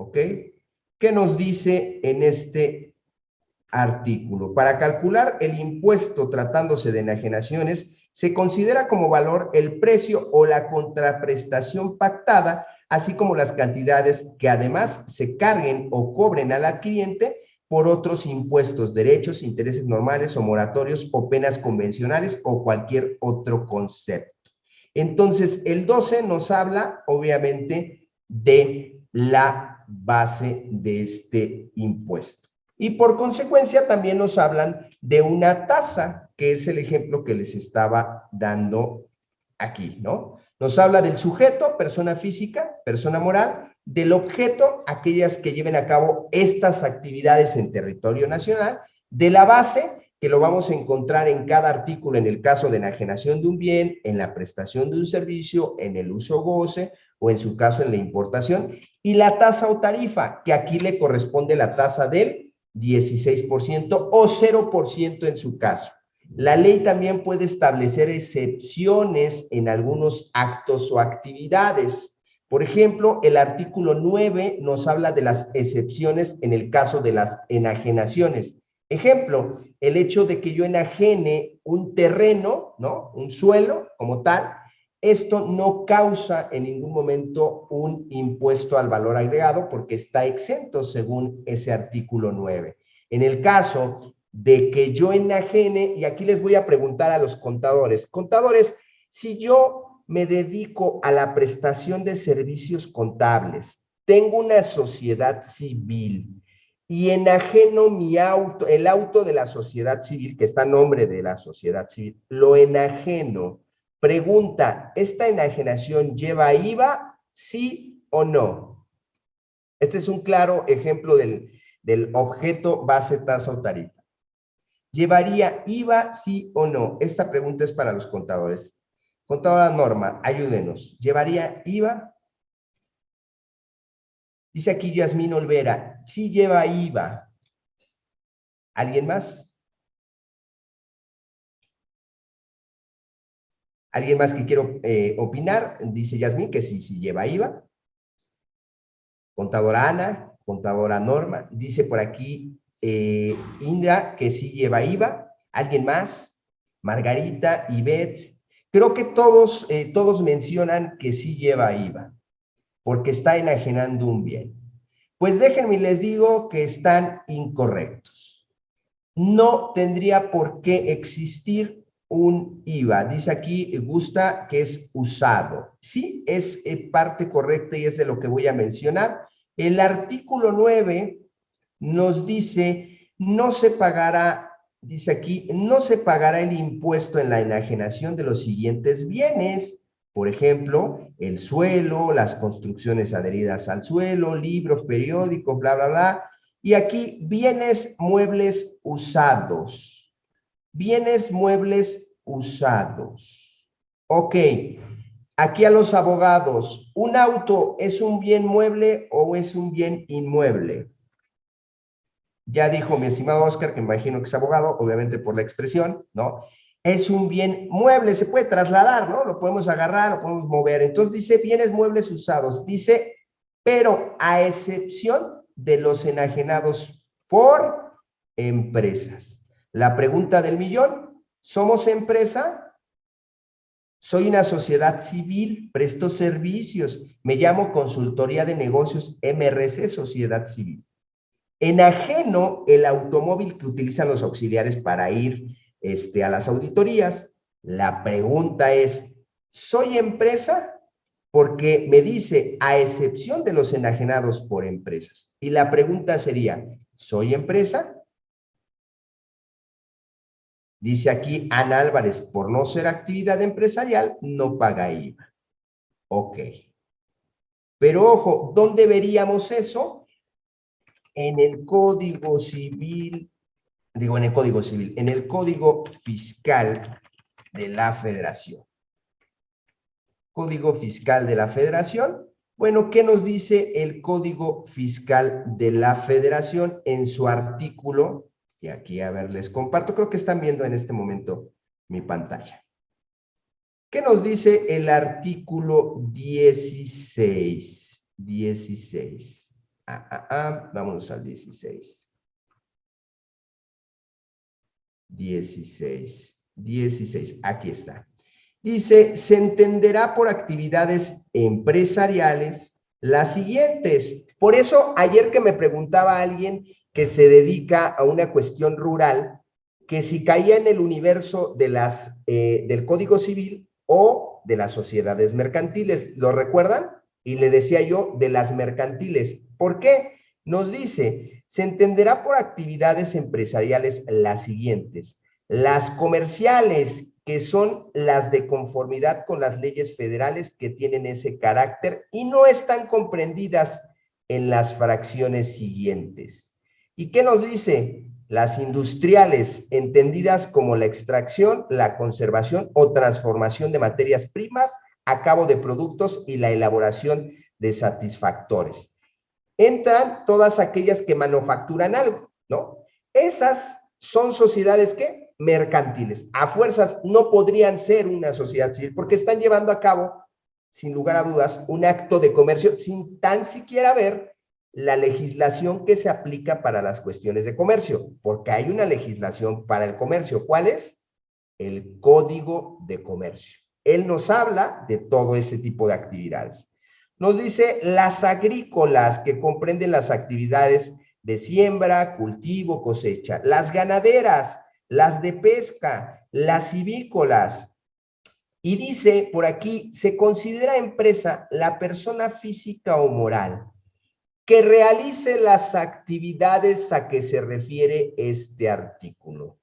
¿ok? ¿Qué nos dice en este artículo? Para calcular el impuesto tratándose de enajenaciones, se considera como valor el precio o la contraprestación pactada, así como las cantidades que además se carguen o cobren al adquiriente por otros impuestos, derechos, intereses normales o moratorios o penas convencionales o cualquier otro concepto. Entonces, el 12 nos habla, obviamente, de la base de este impuesto. Y por consecuencia también nos hablan de una tasa, que es el ejemplo que les estaba dando aquí, ¿no? Nos habla del sujeto, persona física, persona moral, del objeto, aquellas que lleven a cabo estas actividades en territorio nacional, de la base, que lo vamos a encontrar en cada artículo en el caso de enajenación de un bien, en la prestación de un servicio, en el uso goce o en su caso en la importación, y la tasa o tarifa, que aquí le corresponde la tasa del 16% o 0% en su caso. La ley también puede establecer excepciones en algunos actos o actividades. Por ejemplo, el artículo 9 nos habla de las excepciones en el caso de las enajenaciones. Ejemplo, el hecho de que yo enajene un terreno, ¿no? Un suelo como tal, esto no causa en ningún momento un impuesto al valor agregado porque está exento según ese artículo 9. En el caso de que yo enajene, y aquí les voy a preguntar a los contadores, contadores, si yo me dedico a la prestación de servicios contables, tengo una sociedad civil y enajeno mi auto, el auto de la sociedad civil, que está a nombre de la sociedad civil, lo enajeno. Pregunta, ¿esta enajenación lleva IVA? ¿Sí o no? Este es un claro ejemplo del, del objeto base tasa o tarifa. ¿Llevaría IVA sí o no? Esta pregunta es para los contadores. Contadora Norma, ayúdenos. ¿Llevaría IVA? Dice aquí Yasmín Olvera, sí lleva IVA. ¿Alguien más? ¿Alguien más que quiero eh, opinar? Dice Yasmín que sí, sí lleva IVA. Contadora Ana, contadora Norma. Dice por aquí eh, Indra que sí lleva IVA. ¿Alguien más? Margarita, Ivette, Creo que todos, eh, todos mencionan que sí lleva IVA, porque está enajenando un bien. Pues déjenme les digo que están incorrectos. No tendría por qué existir un IVA. Dice aquí, gusta que es usado. Sí, es eh, parte correcta y es de lo que voy a mencionar. El artículo 9 nos dice, no se pagará dice aquí, no se pagará el impuesto en la enajenación de los siguientes bienes, por ejemplo, el suelo, las construcciones adheridas al suelo, libros, periódicos, bla, bla, bla. Y aquí, bienes muebles usados. Bienes muebles usados. Ok, aquí a los abogados, ¿un auto es un bien mueble o es un bien inmueble? Ya dijo mi estimado Oscar, que imagino que es abogado, obviamente por la expresión, ¿no? Es un bien mueble, se puede trasladar, ¿no? Lo podemos agarrar, lo podemos mover. Entonces dice bienes muebles usados. Dice, pero a excepción de los enajenados por empresas. La pregunta del millón, ¿somos empresa? Soy una sociedad civil, presto servicios, me llamo Consultoría de Negocios MRC, Sociedad Civil. Enajeno el automóvil que utilizan los auxiliares para ir este, a las auditorías. La pregunta es, ¿soy empresa? Porque me dice, a excepción de los enajenados por empresas. Y la pregunta sería, ¿soy empresa? Dice aquí Ana Álvarez, por no ser actividad empresarial, no paga IVA. Ok. Pero ojo, ¿dónde veríamos eso? en el Código Civil, digo en el Código Civil, en el Código Fiscal de la Federación. Código Fiscal de la Federación. Bueno, ¿qué nos dice el Código Fiscal de la Federación en su artículo? Y aquí, a ver, les comparto, creo que están viendo en este momento mi pantalla. ¿Qué nos dice el artículo 16? 16. Ah, ah, ah, vámonos al 16. 16, 16, aquí está. Dice, se entenderá por actividades empresariales las siguientes. Por eso, ayer que me preguntaba alguien que se dedica a una cuestión rural, que si caía en el universo de las, eh, del Código Civil o de las sociedades mercantiles, ¿lo recuerdan? Y le decía yo de las mercantiles. ¿Por qué? Nos dice, se entenderá por actividades empresariales las siguientes. Las comerciales, que son las de conformidad con las leyes federales que tienen ese carácter y no están comprendidas en las fracciones siguientes. ¿Y qué nos dice? Las industriales, entendidas como la extracción, la conservación o transformación de materias primas a cabo de productos y la elaboración de satisfactores. Entran todas aquellas que manufacturan algo, ¿no? Esas son sociedades que mercantiles. A fuerzas no podrían ser una sociedad civil porque están llevando a cabo, sin lugar a dudas, un acto de comercio sin tan siquiera ver la legislación que se aplica para las cuestiones de comercio, porque hay una legislación para el comercio. ¿Cuál es? El Código de Comercio. Él nos habla de todo ese tipo de actividades. Nos dice las agrícolas que comprenden las actividades de siembra, cultivo, cosecha. Las ganaderas las de pesca, las civícolas. Y dice por aquí, se considera empresa la persona física o moral que realice las actividades a que se refiere este artículo,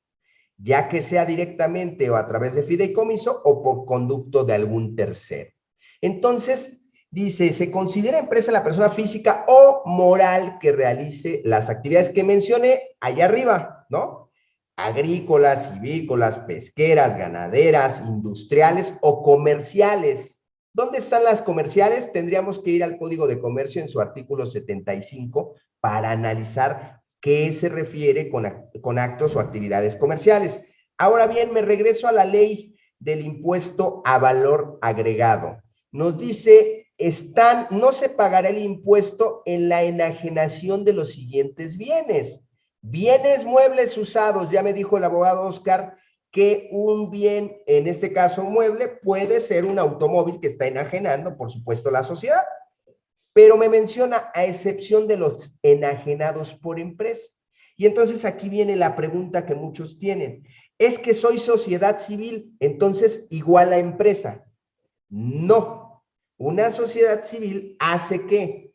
ya que sea directamente o a través de fideicomiso o por conducto de algún tercero. Entonces, dice, se considera empresa la persona física o moral que realice las actividades que mencioné allá arriba, ¿no? agrícolas, civícolas, pesqueras, ganaderas, industriales o comerciales. ¿Dónde están las comerciales? Tendríamos que ir al Código de Comercio en su artículo 75 para analizar qué se refiere con, actos o actividades comerciales. Ahora bien, me regreso a la ley del impuesto a valor agregado. Nos dice, están, no se pagará el impuesto en la enajenación de los siguientes bienes Bienes muebles usados, ya me dijo el abogado Oscar que un bien, en este caso mueble, puede ser un automóvil que está enajenando, por supuesto, la sociedad. Pero me menciona a excepción de los enajenados por empresa. Y entonces aquí viene la pregunta que muchos tienen. ¿Es que soy sociedad civil, entonces igual a empresa? No. Una sociedad civil hace que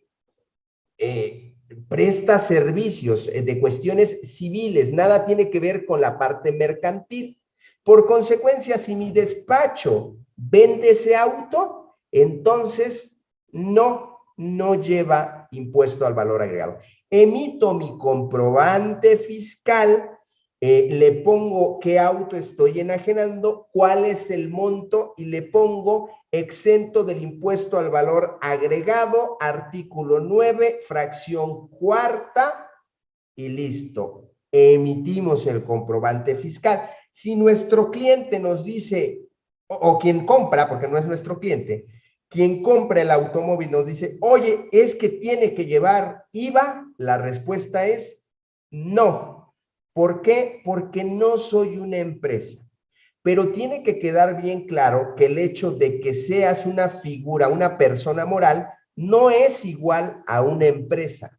eh, presta servicios eh, de cuestiones civiles, nada tiene que ver con la parte mercantil. Por consecuencia, si mi despacho vende ese auto, entonces no, no lleva impuesto al valor agregado. Emito mi comprobante fiscal, eh, le pongo qué auto estoy enajenando, cuál es el monto y le pongo exento del impuesto al valor agregado, artículo 9, fracción cuarta, y listo. Emitimos el comprobante fiscal. Si nuestro cliente nos dice, o, quien compra, porque no es nuestro cliente, quien compra el automóvil nos dice, oye, es que tiene que llevar IVA, la respuesta es no. ¿Por qué? Porque no soy una empresa. Pero tiene que quedar bien claro que el hecho de que seas una figura, una persona moral, no es igual a una empresa.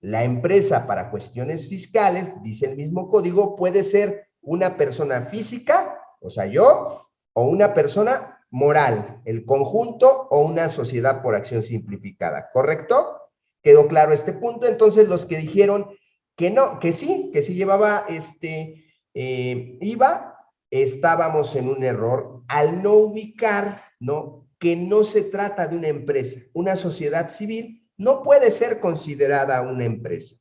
La empresa para cuestiones fiscales, dice el mismo código, puede ser una persona física, o sea, yo, o una persona moral, el conjunto o una sociedad por acción simplificada, ¿correcto? ¿Quedó claro este punto? Entonces, los que dijeron que no, que sí, que sí llevaba este eh, IVA, estábamos en un error al no ubicar, ¿no? Que no se trata de una empresa. Una sociedad civil no puede ser considerada una empresa.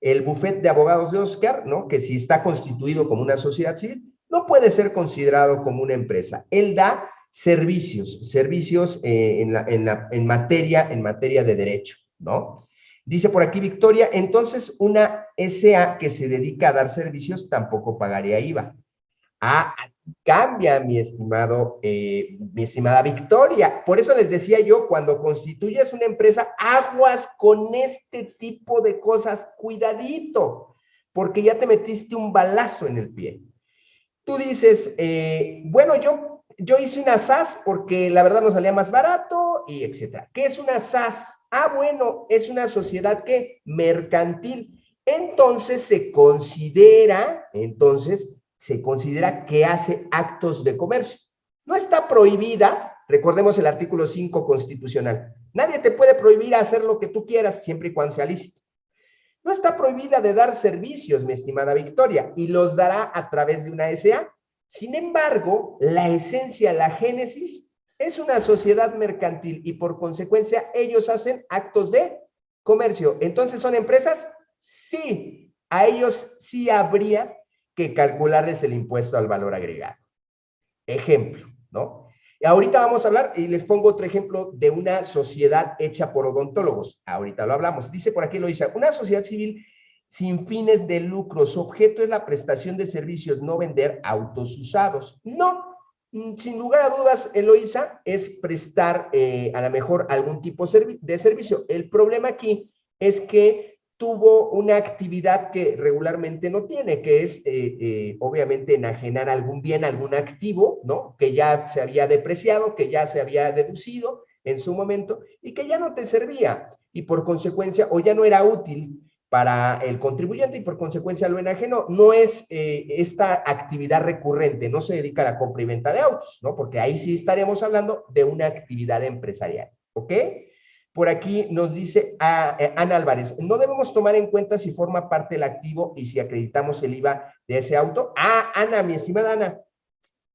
El bufete de abogados de Oscar, ¿no? Que si está constituido como una sociedad civil, no puede ser considerado como una empresa. Él da servicios, servicios eh, en, la, en materia, en materia de derecho, ¿no? Dice por aquí Victoria, entonces una SA que se dedica a dar servicios tampoco pagaría IVA. Ah, aquí cambia, mi estimado, eh, mi estimada Victoria. Por eso les decía yo, cuando constituyes una empresa, aguas con este tipo de cosas, cuidadito, porque ya te metiste un balazo en el pie. Tú dices, eh, bueno, yo, yo hice una SAS porque la verdad nos salía más barato y etcétera. ¿Qué es una SAS? Ah, bueno, es una sociedad que mercantil. Entonces se considera, entonces, se considera que hace actos de comercio. No está prohibida, recordemos el artículo 5 constitucional. Nadie te puede prohibir hacer lo que tú quieras siempre y cuando sea lícito. No está prohibida de dar servicios, mi estimada Victoria, y los dará a través de una SA. Sin embargo, la esencia, la génesis, es una sociedad mercantil y por consecuencia ellos hacen actos de comercio. Entonces, ¿son empresas? Sí, a ellos sí habría que calcularles el impuesto al valor agregado. Ejemplo, ¿no? Y ahorita vamos a hablar, y les pongo otro ejemplo de una sociedad hecha por odontólogos. Ahorita lo hablamos. Dice por aquí, lo dice, una sociedad civil sin fines de lucro. Su objeto es la prestación de servicios, no vender autos usados. No, mm, sin lugar a dudas, Eloisa, es prestar eh, a lo mejor algún tipo de servicio. El problema aquí es que tuvo una actividad que regularmente no tiene, que es eh, eh, obviamente enajenar algún bien, algún activo, ¿no? Que ya se había depreciado, que ya se había deducido en su momento y que ya no te servía y por consecuencia o ya no era útil para el contribuyente y por consecuencia lo enajenó. No es eh, esta actividad recurrente, no se dedica a la compra y venta de autos, ¿no? Porque ahí sí estaríamos hablando de una actividad empresarial, ¿ok? Por aquí nos dice eh, Ana Álvarez, no debemos tomar en cuenta si forma parte del activo y si acreditamos el IVA de ese auto. Ah, Ana, mi estimada Ana,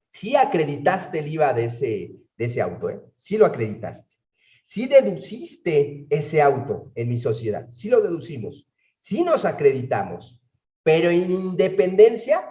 sí acreditaste el IVA de ese, de ese auto, ¿eh? Sí lo acreditaste. Sí deduciste ese auto en mi sociedad, sí lo deducimos, sí nos acreditamos, pero en independencia,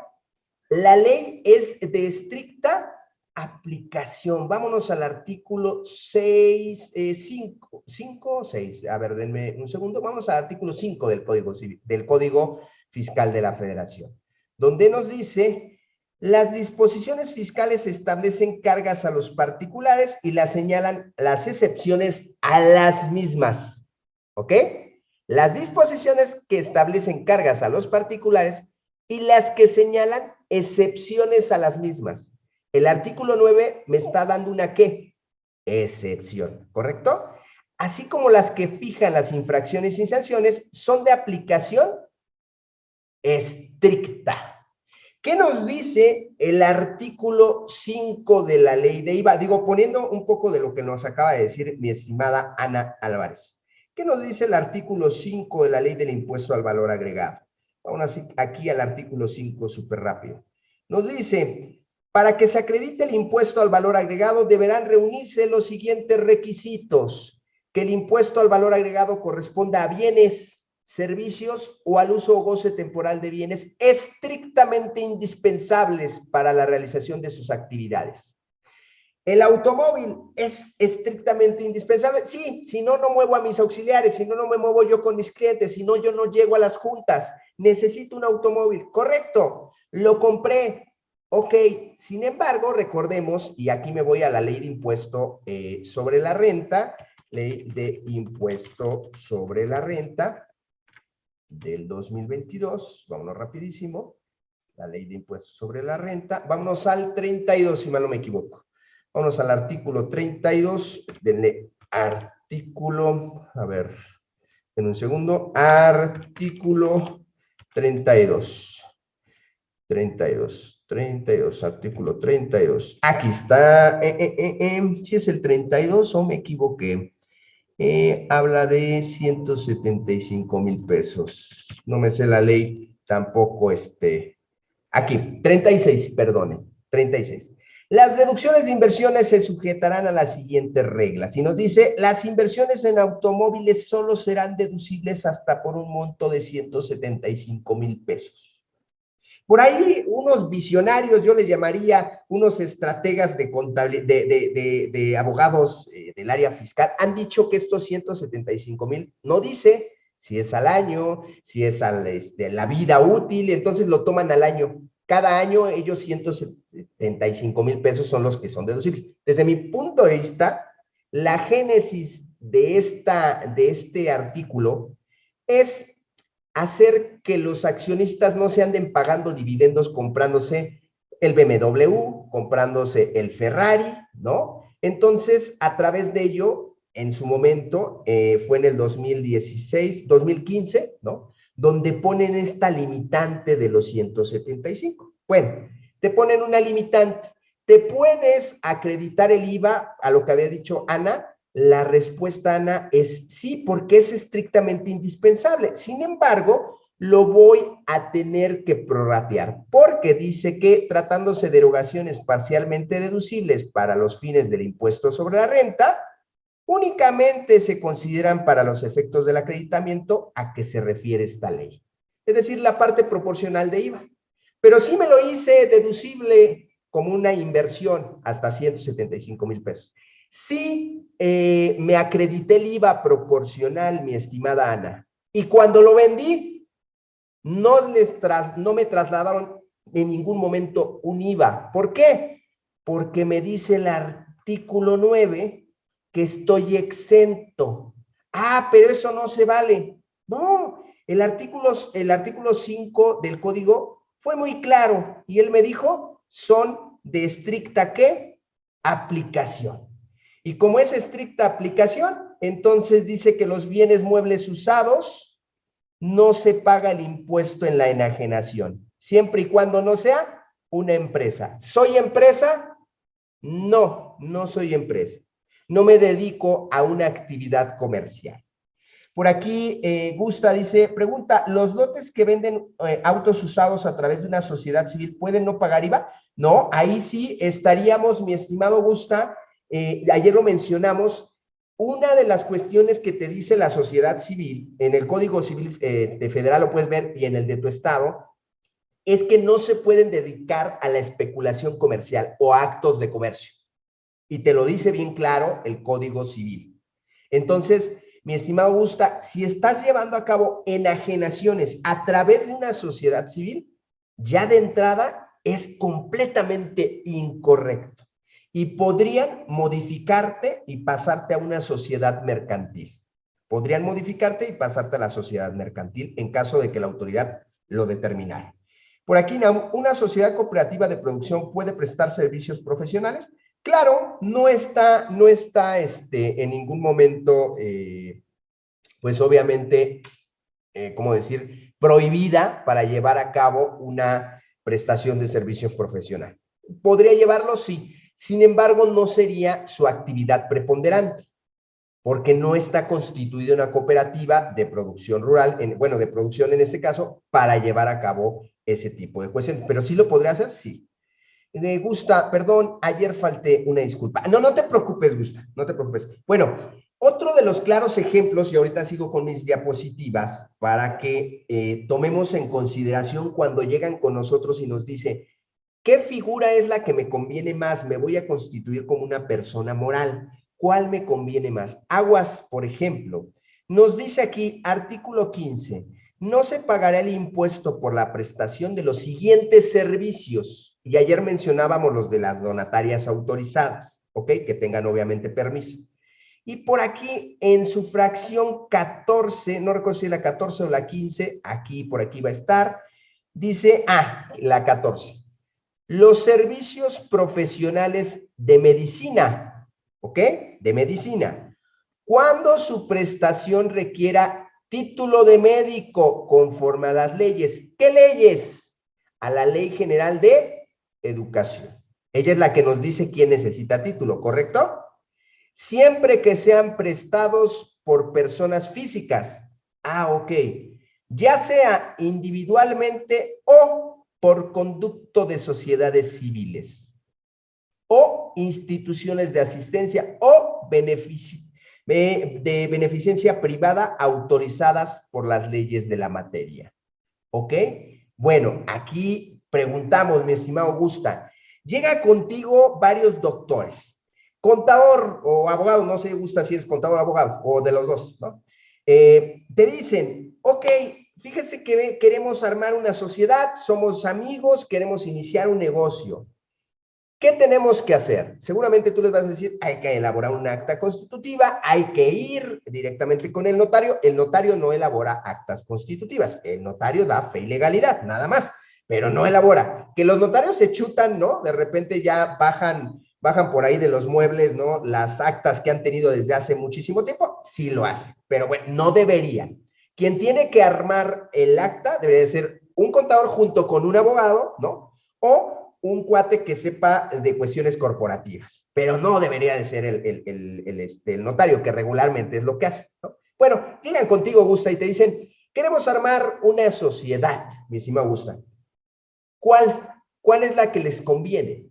la ley es de estricta aplicación. Vámonos al artículo 6, 5, 5 o 6. A ver, denme un segundo. Vamos al artículo 5 del Código, del Código Fiscal de la Federación, donde nos dice, las disposiciones fiscales establecen cargas a los particulares y las señalan las excepciones a las mismas. ¿Ok? Las disposiciones que establecen cargas a los particulares y las que señalan excepciones a las mismas. El artículo 9 me está dando una qué? Excepción, ¿correcto? Así como las que fijan las infracciones y sanciones son de aplicación estricta. ¿Qué nos dice el artículo 5 de la ley de IVA? Digo, poniendo un poco de lo que nos acaba de decir mi estimada Ana Álvarez. ¿Qué nos dice el artículo 5 de la ley del impuesto al valor agregado? Vamos aquí al artículo 5 súper rápido. Nos dice, para que se acredite el impuesto al valor agregado, deberán reunirse los siguientes requisitos. Que el impuesto al valor agregado corresponda a bienes, servicios o al uso o goce temporal de bienes estrictamente indispensables para la realización de sus actividades. ¿El automóvil es estrictamente indispensable? Sí, si no, no muevo a mis auxiliares, si no, no me muevo yo con mis clientes, si no, yo no llego a las juntas. Necesito un automóvil. Correcto, lo compré, Ok, sin embargo, recordemos, y aquí me voy a la ley de impuesto eh, sobre la renta, ley de impuesto sobre la renta del 2022, vámonos rapidísimo, la ley de impuesto sobre la renta, vámonos al 32, si mal no me equivoco, vámonos al artículo 32 del artículo, a ver, en un segundo, artículo 32, 32. 32, artículo 32. Aquí está, eh, eh, eh, si es el 32 o me equivoqué. habla de 175 mil pesos. No me sé la ley tampoco, este. Aquí, 36, perdone, 36. Las deducciones de inversiones se sujetarán a las siguientes reglas. Y nos dice, las inversiones en automóviles solo serán deducibles hasta por un monto de 175 mil pesos. Por ahí unos visionarios, yo le llamaría unos estrategas de, de, de, abogados eh, del área fiscal, han dicho que estos 175 mil no dice si es al año, si es a este, la vida útil, entonces lo toman al año. cada año ellos 175 mil pesos son los que son deducibles. Desde mi punto de vista, la génesis de, esta, de este artículo es hacer que los accionistas no se anden pagando dividendos comprándose el BMW, comprándose el Ferrari, ¿no? Entonces, a través de ello, en su momento, eh, fue en el 2016, 2015, ¿no? Donde ponen esta limitante de los 175. Bueno, te ponen una limitante. ¿Te puedes acreditar el IVA a lo que había dicho Ana? La respuesta, Ana, es sí, porque es estrictamente indispensable. Sin embargo, lo voy a tener que prorratear, porque dice que tratándose de erogaciones parcialmente deducibles para los fines del impuesto sobre la renta, únicamente se consideran para los efectos del acreditamiento a que se refiere esta ley. Es decir, la parte proporcional de IVA. Pero sí me lo hice deducible como una inversión hasta 175 mil pesos. Sí eh, me acredité el IVA proporcional, mi estimada Ana. Y cuando lo vendí, no, les no me trasladaron en ningún momento un IVA. ¿Por qué? Porque me dice el artículo 9 que estoy exento. Ah, pero eso no se vale. No, el artículo, el artículo 5 del código fue muy claro y él me dijo, son de estricta ¿qué? Aplicación. Y como es estricta aplicación, entonces dice que los bienes muebles usados no se paga el impuesto en la enajenación, siempre y cuando no sea una empresa. ¿Soy empresa? No, no soy empresa. No me dedico a una actividad comercial. Por aquí, eh, Gusta dice, pregunta, ¿los lotes que venden eh, autos usados a través de una sociedad civil pueden no pagar IVA? No, ahí sí estaríamos, mi estimado Gusta, eh, ayer lo mencionamos, una de las cuestiones que te dice la sociedad civil, en el Código Civil este, Federal lo puedes ver y en el de tu estado, es que no se pueden dedicar a la especulación comercial o actos de comercio. Y te lo dice bien claro el Código Civil. Entonces, mi estimado Gusta, si estás llevando a cabo enajenaciones a través de una sociedad civil, ya de entrada es completamente incorrecto y podrían modificarte y pasarte a una sociedad mercantil. Podrían modificarte y pasarte a la sociedad mercantil en caso de que la autoridad lo determinara. Por aquí, ¿una sociedad cooperativa de producción puede prestar servicios profesionales? Claro, no está, no está este, en ningún momento, eh, pues obviamente, eh, ¿cómo decir?, prohibida para llevar a cabo una prestación de servicios profesional. ¿Podría llevarlo? Sí. Sin embargo, no sería su actividad preponderante, porque no está constituida una cooperativa de producción rural, en, bueno, de producción en este caso, para llevar a cabo ese tipo de cuestiones. Pero sí lo podría hacer, sí. Me Gusta, perdón, ayer falté una disculpa. No, no te preocupes, Gusta, no te preocupes. Bueno, otro de los claros ejemplos, y ahorita sigo con mis diapositivas, para que eh, tomemos en consideración cuando llegan con nosotros y nos dice, ¿Qué figura es la que me conviene más? Me voy a constituir como una persona moral. ¿Cuál me conviene más? Aguas, por ejemplo, nos dice aquí, artículo 15, no se pagará el impuesto por la prestación de los siguientes servicios. Y ayer mencionábamos los de las donatarias autorizadas, ¿ok? Que tengan obviamente permiso. Y por aquí, en su fracción 14, no recuerdo si la 14 o la 15, aquí, por aquí va a estar, dice, ah, la 14 los servicios profesionales de medicina, ¿ok? De medicina. Cuando su prestación requiera título de médico conforme a las leyes. ¿Qué leyes? A la Ley General de Educación. Ella es la que nos dice quién necesita título, ¿correcto? Siempre que sean prestados por personas físicas. Ah, ok. Ya sea individualmente o por conducto de sociedades civiles o instituciones de asistencia o de beneficencia privada autorizadas por las leyes de la materia. ¿Ok? Bueno, aquí preguntamos, mi estimado Augusta, llega contigo varios doctores, contador o abogado, no sé, Gusta si es contador o abogado, o de los dos, ¿no? Eh, te dicen, ok, fíjese que queremos armar una sociedad, somos amigos, queremos iniciar un negocio. ¿Qué tenemos que hacer? Seguramente tú les vas a decir, hay que elaborar una acta constitutiva, hay que ir directamente con el notario. El notario no elabora actas constitutivas, el notario da fe y legalidad, nada más, pero no elabora. Que los notarios se chutan, ¿no? De repente ya bajan, bajan por ahí de los muebles, ¿no? Las actas que han tenido desde hace muchísimo tiempo, sí lo hacen, pero bueno, no deberían. Quien tiene que armar el acta debería ser un contador junto con un abogado, ¿no? O un cuate que sepa de cuestiones corporativas, pero no debería de ser el, este, notario, que regularmente es lo que hace. Bueno, llegan contigo, Gusta, y te dicen, queremos armar una sociedad, mi estimado Gusta. ¿Cuál? ¿Cuál es la que les conviene?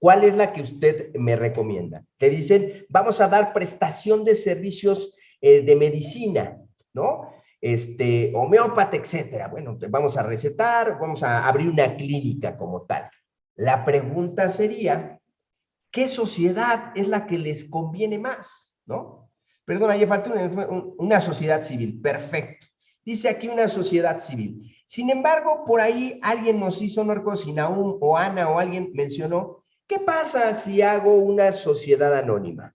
¿Cuál es la que usted me recomienda? Te dicen, vamos a dar prestación de servicios eh, de medicina, ¿no? Este, homeópata, etcétera. Bueno, vamos a recetar, vamos a abrir una clínica como tal. La pregunta sería, ¿qué sociedad es la que les conviene más? ¿No? Perdona, ya falta una, sociedad civil. Perfecto. Dice aquí una sociedad civil. Sin embargo, por ahí alguien nos hizo, no recuerdo si o Ana o alguien mencionó, ¿qué pasa si hago una sociedad anónima?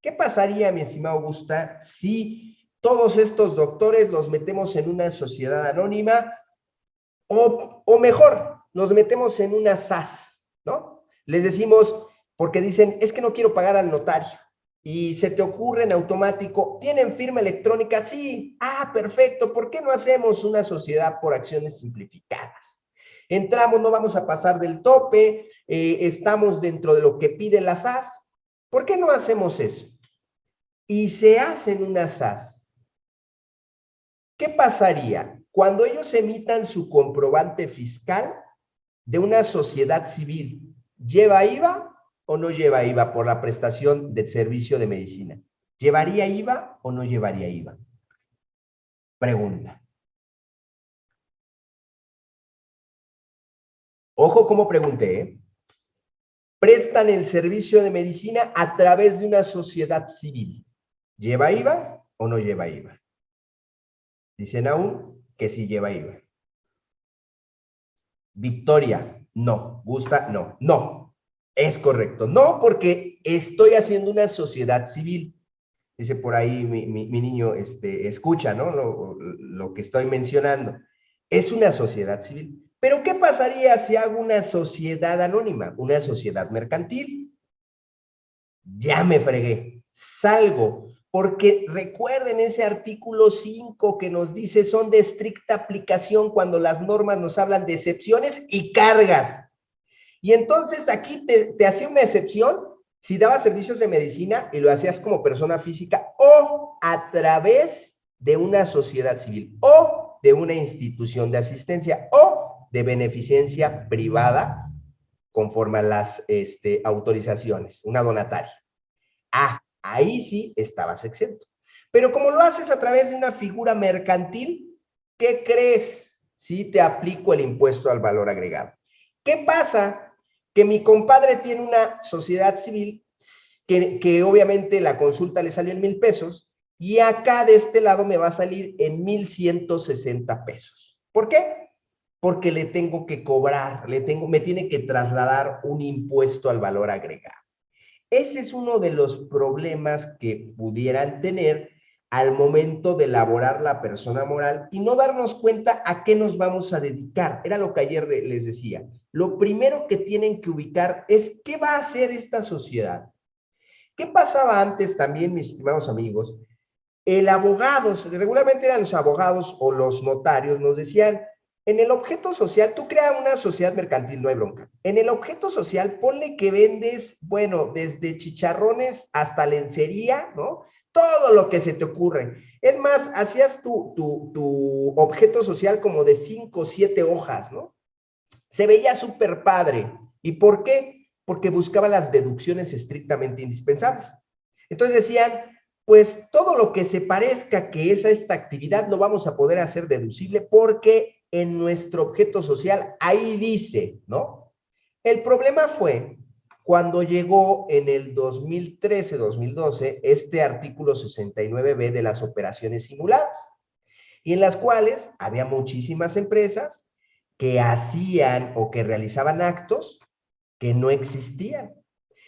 ¿Qué pasaría, mi estimado Augusta, si todos estos doctores los metemos en una sociedad anónima? O, o mejor, nos metemos en una SAS, ¿no? Les decimos, porque dicen, es que no quiero pagar al notario. Y se te ocurre en automático, ¿tienen firma electrónica? Sí. Ah, perfecto. ¿Por qué no hacemos una sociedad por acciones simplificadas? Entramos, no vamos a pasar del tope, eh, estamos dentro de lo que pide la SAS. ¿Por qué no hacemos eso? Y se hacen una SAS. ¿Qué pasaría? Cuando ellos emitan su comprobante fiscal, de una sociedad civil, ¿lleva IVA o no lleva IVA por la prestación del servicio de medicina? ¿Llevaría IVA o no llevaría IVA? Pregunta. Ojo como pregunté, ¿eh? Prestan el servicio de medicina a través de una sociedad civil. ¿Lleva IVA o no lleva IVA? Dicen aún que sí lleva IVA. Victoria, no. Gusta, no. No. Es correcto. No, porque estoy haciendo una sociedad civil. Dice por ahí mi, niño, este, escucha, ¿no? Lo, lo que estoy mencionando. Es una sociedad civil. Pero ¿qué pasaría si hago una sociedad anónima, una sociedad mercantil? Ya me fregué. Salgo porque recuerden ese artículo 5 que nos dice son de estricta aplicación cuando las normas nos hablan de excepciones y cargas. Y entonces aquí te, hacía una excepción si dabas servicios de medicina y lo hacías como persona física o a través de una sociedad civil o de una institución de asistencia o de beneficencia privada conforme a las este, autorizaciones, una donataria. Ah, ahí sí estabas exento. Pero como lo haces a través de una figura mercantil, ¿qué crees si te aplico el impuesto al valor agregado? ¿Qué pasa? Que mi compadre tiene una sociedad civil que, que obviamente la consulta le salió en mil pesos y acá de este lado me va a salir en mil ciento sesenta pesos. ¿Por qué? Porque le tengo que cobrar, le tengo, me tiene que trasladar un impuesto al valor agregado. Ese es uno de los problemas que pudieran tener al momento de elaborar la persona moral y no darnos cuenta a qué nos vamos a dedicar. Era lo que ayer les decía. Lo primero que tienen que ubicar es qué va a hacer esta sociedad. ¿Qué pasaba antes también, mis estimados amigos? El abogado, regularmente eran los abogados o los notarios, nos decían, en el objeto social, tú creas una sociedad mercantil, no hay bronca. En el objeto social, ponle que vendes, bueno, desde chicharrones hasta lencería, ¿no? Todo lo que se te ocurre. Es más, hacías tu, tu, tu objeto social como de cinco o siete hojas, ¿no? Se veía súper padre. ¿Y por qué? Porque buscaba las deducciones estrictamente indispensables. Entonces decían, pues todo lo que se parezca que es a esta actividad no vamos a poder hacer deducible porque en nuestro objeto social, ahí dice, ¿no? El problema fue cuando llegó en el 2013-2012 este artículo 69b de las operaciones simuladas. y en las cuales había muchísimas empresas que hacían o que realizaban actos que no existían.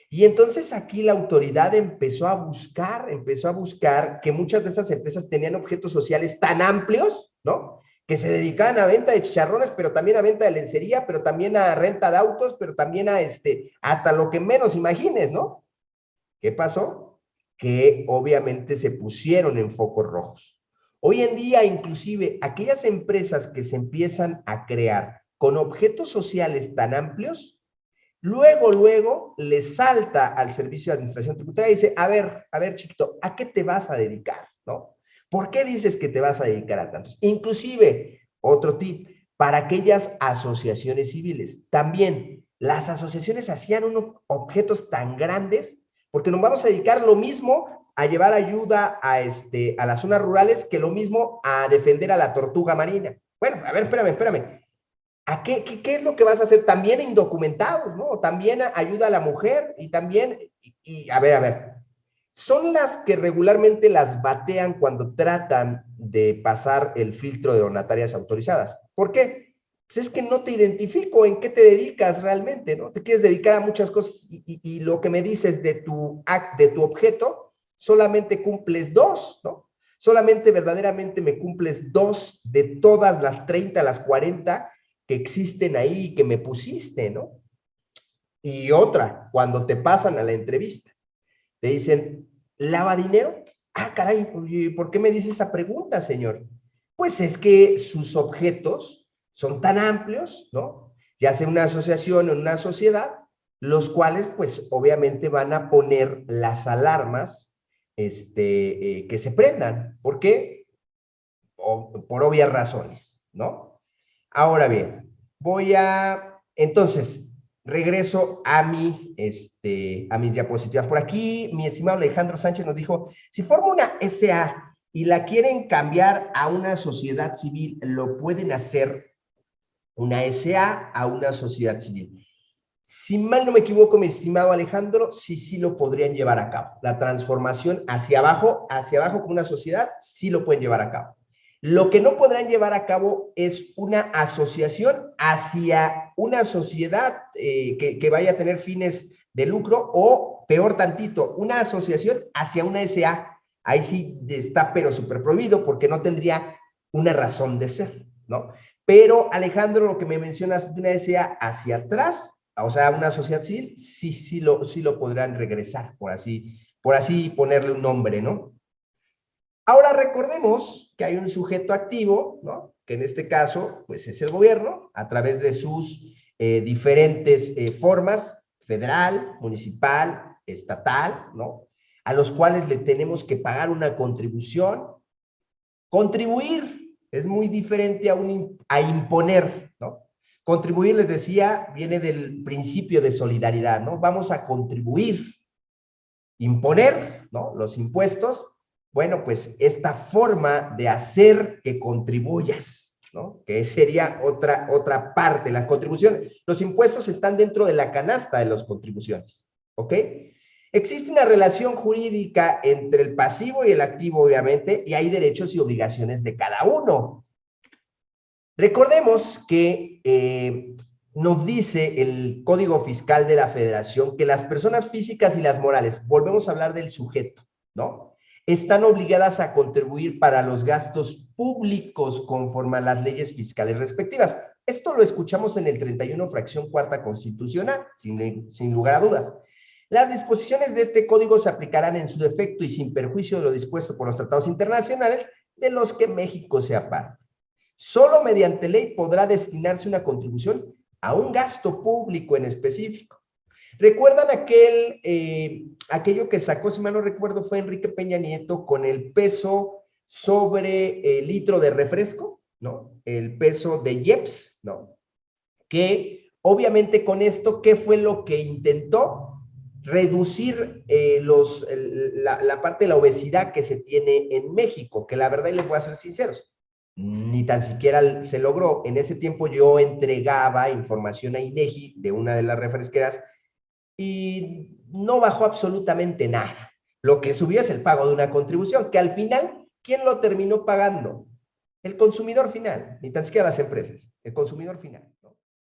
Y entonces aquí la autoridad empezó a buscar, empezó a buscar que muchas de esas empresas tenían objetos sociales tan amplios, ¿no? Que se dedicaban a venta de chicharrones, pero también a venta de lencería, pero también a renta de autos, pero también a este, hasta lo que menos imagines, ¿no? ¿Qué pasó? Que obviamente se pusieron en focos rojos. Hoy en día, inclusive, aquellas empresas que se empiezan a crear con objetos sociales tan amplios, luego, luego, le salta al Servicio de Administración Tributaria y dice, a ver, a ver, chiquito, ¿a qué te vas a dedicar? ¿No? ¿Por qué dices que te vas a dedicar a tantos? Inclusive, otro tip, para aquellas asociaciones civiles, también las asociaciones hacían unos objetos tan grandes porque nos vamos a dedicar lo mismo a llevar ayuda a, este, a las zonas rurales que lo mismo a defender a la tortuga marina. Bueno, a ver, espérame, espérame. ¿A qué, qué, es lo que vas a hacer? También indocumentados, ¿no? También ayuda a la mujer y también, y, a ver, a ver, son las que regularmente las batean cuando tratan de pasar el filtro de donatarias autorizadas. ¿Por qué? Pues es que no te identifico en qué te dedicas realmente, ¿no? Te quieres dedicar a muchas cosas y, lo que me dices de tu, de tu objeto solamente cumples dos, ¿no? Solamente verdaderamente me cumples dos de todas las 30, las 40 que existen ahí y que me pusiste, ¿no? Y otra, cuando te pasan a la entrevista, te dicen, ¿lava dinero? Ah, caray, ¿por qué me dice esa pregunta, señor? Pues es que sus objetos son tan amplios, ¿no? Ya sea una asociación o una sociedad, los cuales, pues, obviamente van a poner las alarmas este, eh, que se prendan. ¿Por qué? por obvias razones, ¿no? Ahora bien, voy a, entonces, regreso a, mi, este, a mis diapositivas. Por aquí, mi estimado Alejandro Sánchez nos dijo, si forma una SA y la quieren cambiar a una sociedad civil, lo pueden hacer una SA a una sociedad civil. Si mal no me equivoco, mi estimado Alejandro, sí, sí lo podrían llevar a cabo. La transformación hacia abajo, hacia abajo como una sociedad, sí lo pueden llevar a cabo. Lo que no podrán llevar a cabo es una asociación hacia una sociedad eh, que, vaya a tener fines de lucro o, peor tantito, una asociación hacia una SA. Ahí sí está, pero súper prohibido porque no tendría una razón de ser, ¿no? Pero, Alejandro, lo que me mencionas de una SA hacia atrás, o sea, una sociedad civil, sí, sí lo, sí lo podrán regresar, por así, por así ponerle un nombre, ¿no? Ahora recordemos que hay un sujeto activo, ¿no? Que en este caso, pues es el gobierno, a través de sus eh, diferentes eh, formas, federal, municipal, estatal, ¿no? A los cuales le tenemos que pagar una contribución. Contribuir es muy diferente a, un, a imponer, ¿no? Contribuir, les decía, viene del principio de solidaridad, ¿no? Vamos a contribuir, imponer, ¿no? Los impuestos. Bueno, pues esta forma de hacer que contribuyas, ¿no? Que sería otra, otra parte, la contribución. Los impuestos están dentro de la canasta de las contribuciones, ¿ok? Existe una relación jurídica entre el pasivo y el activo, obviamente, y hay derechos y obligaciones de cada uno. Recordemos que eh, nos dice el Código Fiscal de la Federación que las personas físicas y las morales, volvemos a hablar del sujeto, ¿no? Están obligadas a contribuir para los gastos públicos conforme a las leyes fiscales respectivas. Esto lo escuchamos en el 31 fracción cuarta constitucional, sin, lugar a dudas. Las disposiciones de este código se aplicarán en su defecto y sin perjuicio de lo dispuesto por los tratados internacionales de los que México sea parte. Solo mediante ley podrá destinarse una contribución a un gasto público en específico. ¿Recuerdan aquel, eh, aquello que sacó, si mal no recuerdo, fue Enrique Peña Nieto con el peso sobre el litro de refresco, ¿no? El peso de IEPS, ¿no? Que obviamente con esto, ¿qué fue lo que intentó? Reducir eh, los, la, la parte de la obesidad que se tiene en México, que la verdad, y les voy a ser sinceros, ni tan siquiera se logró. En ese tiempo yo entregaba información a INEGI de una de las refresqueras y no bajó absolutamente nada. Lo que subió es el pago de una contribución, que al final, ¿quién lo terminó pagando? El consumidor final, ni tan siquiera las empresas, el consumidor final.